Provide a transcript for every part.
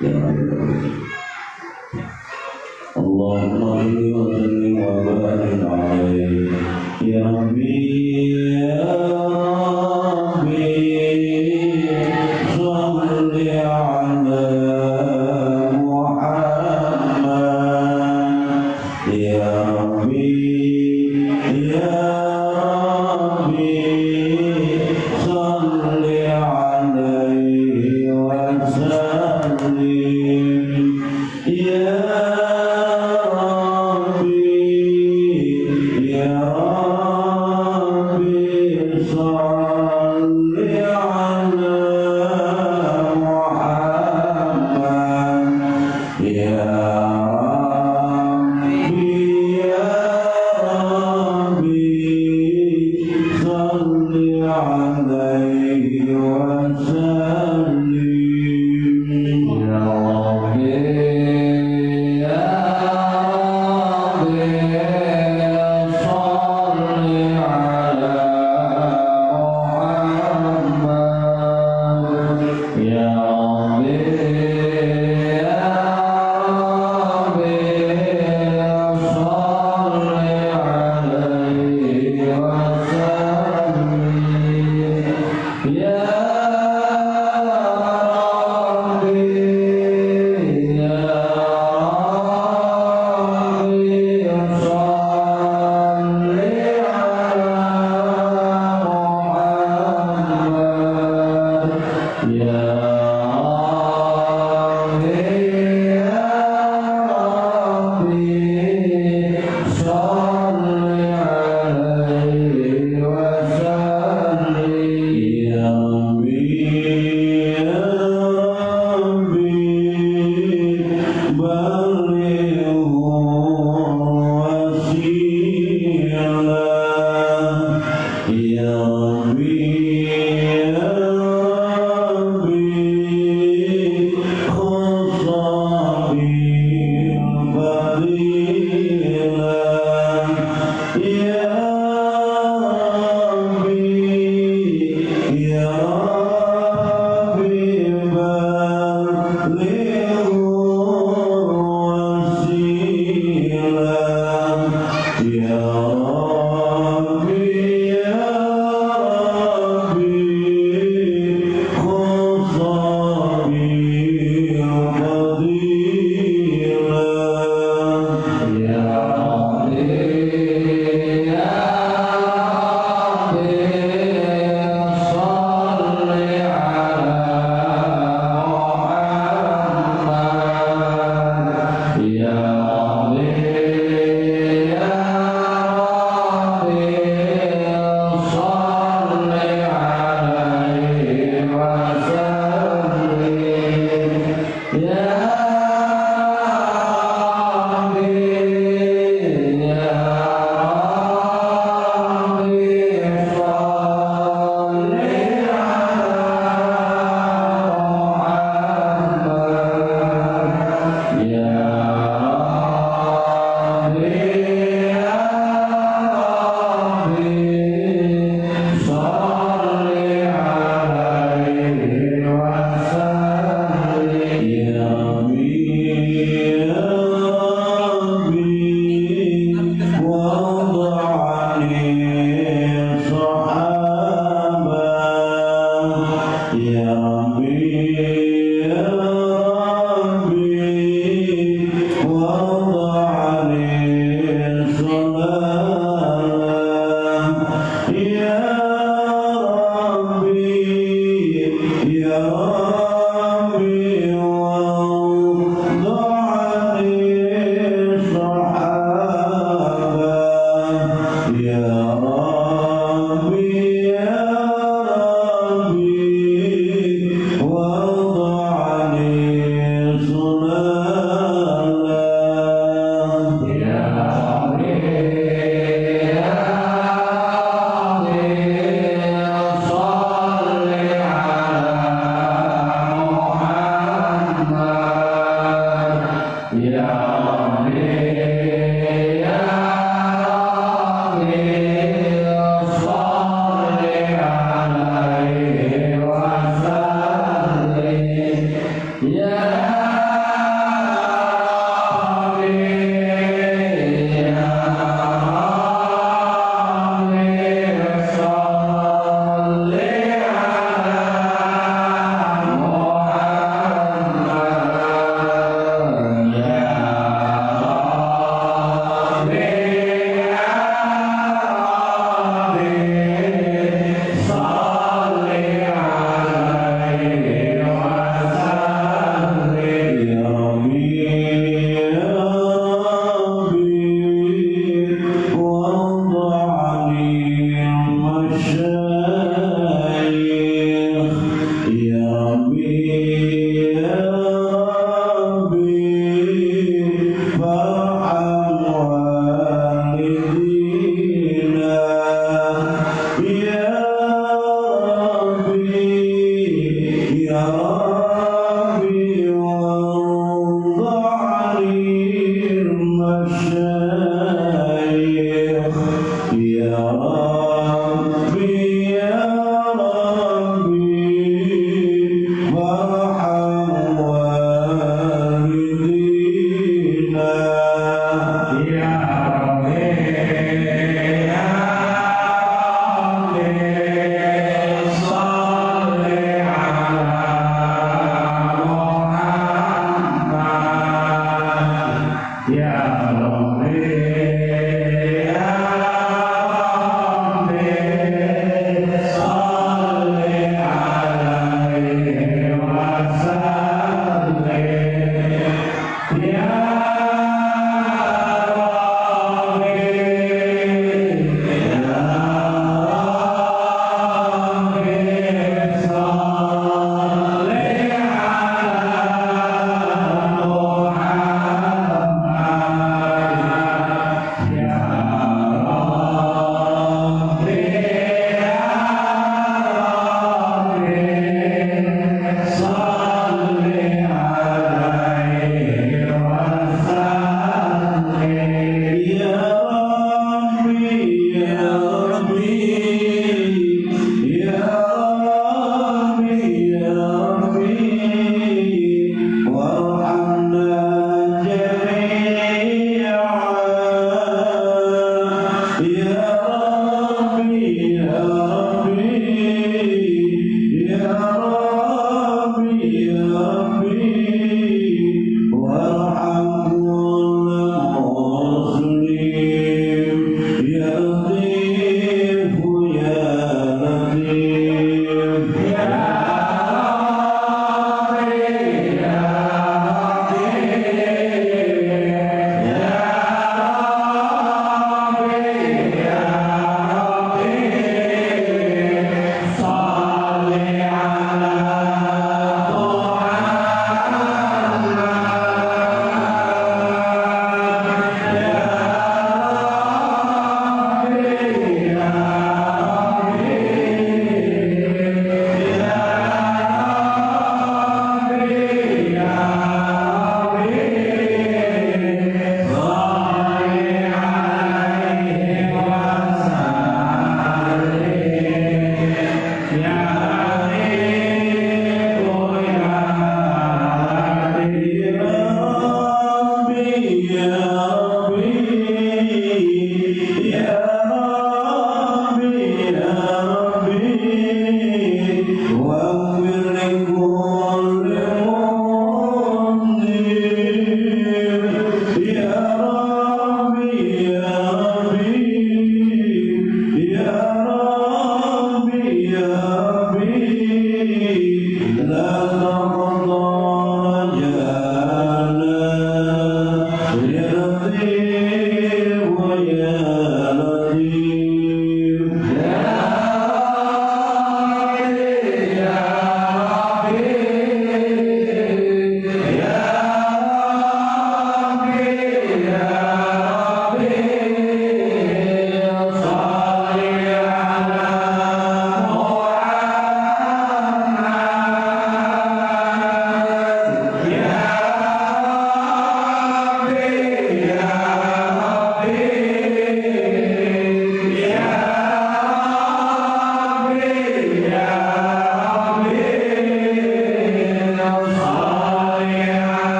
يا رب اللهم صل وسلم وبارك عليه يا ربي يا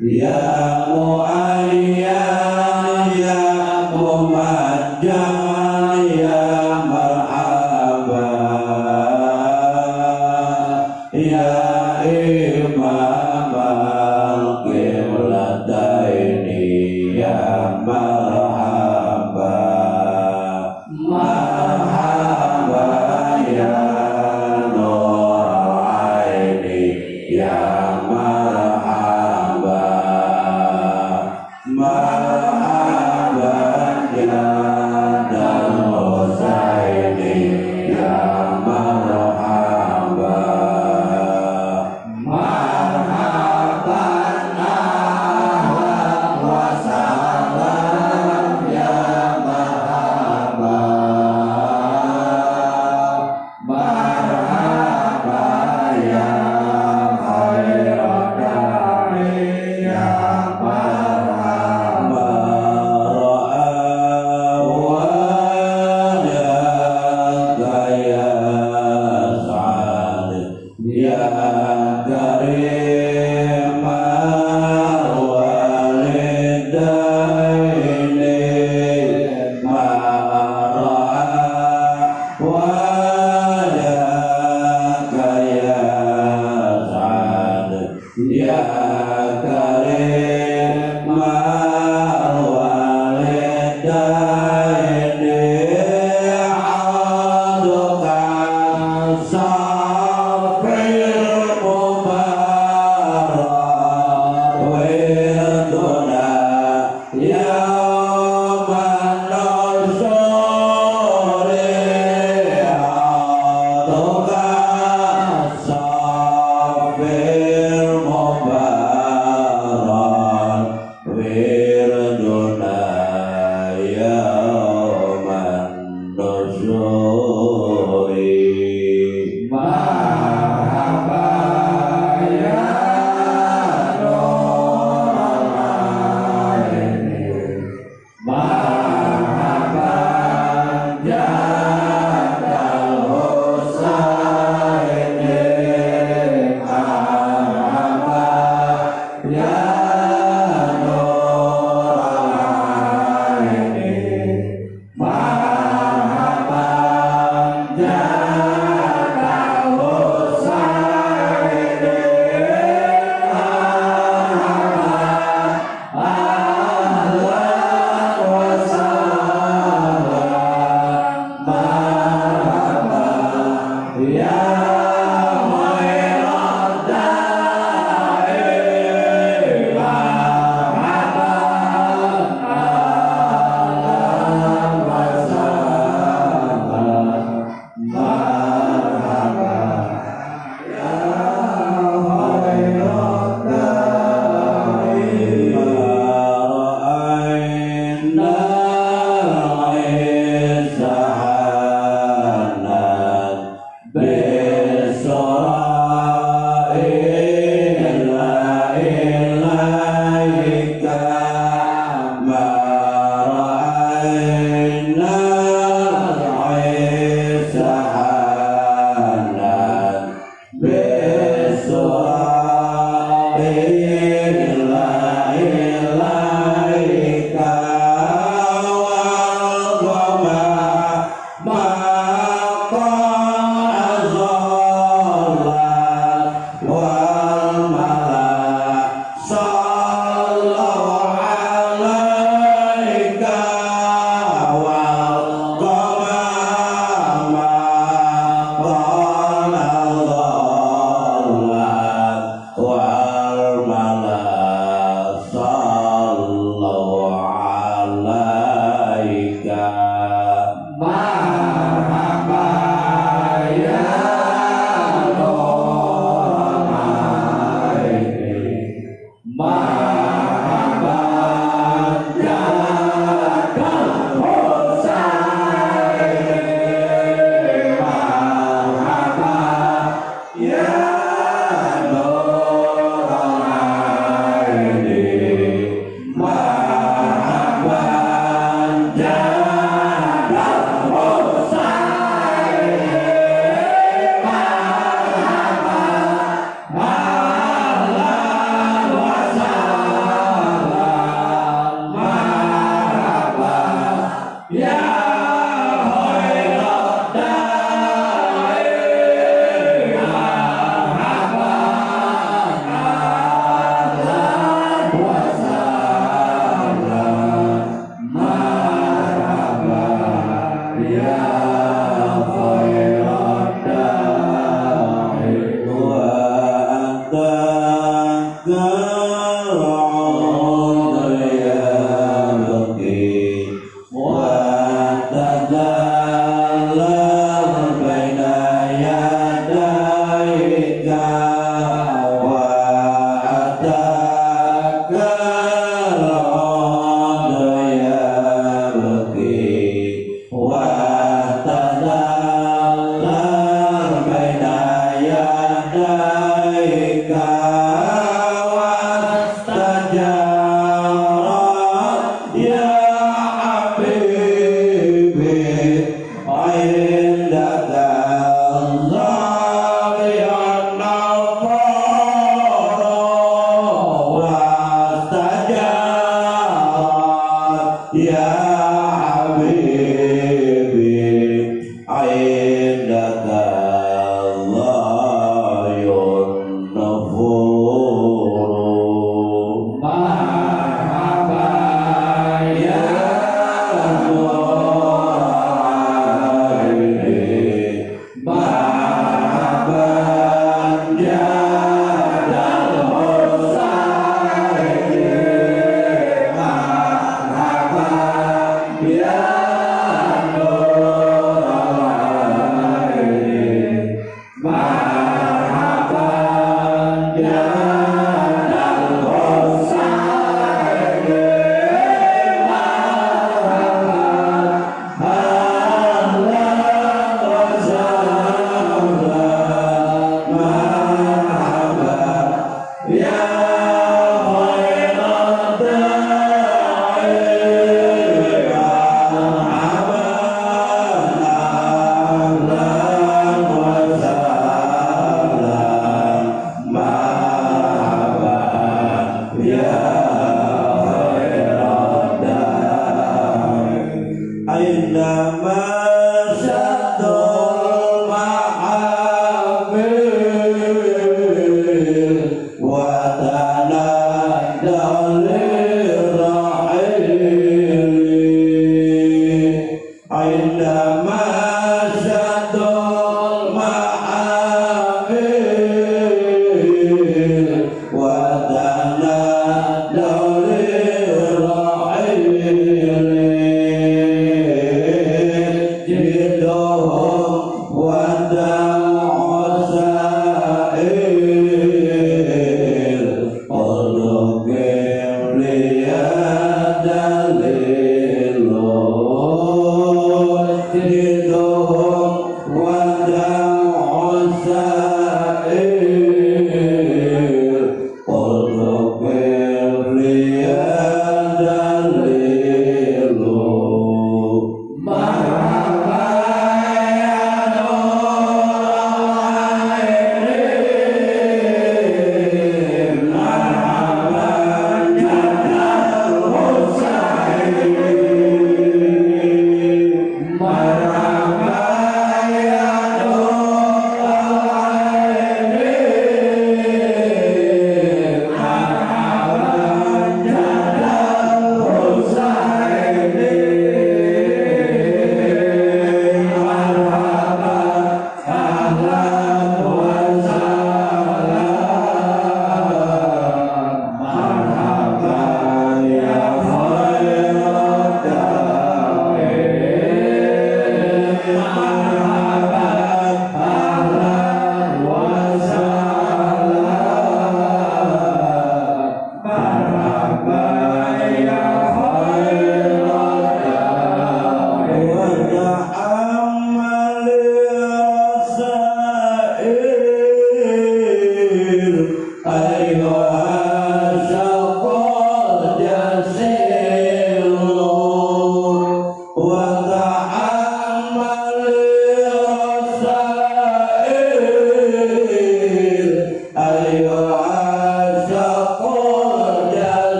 ya mu'ayyan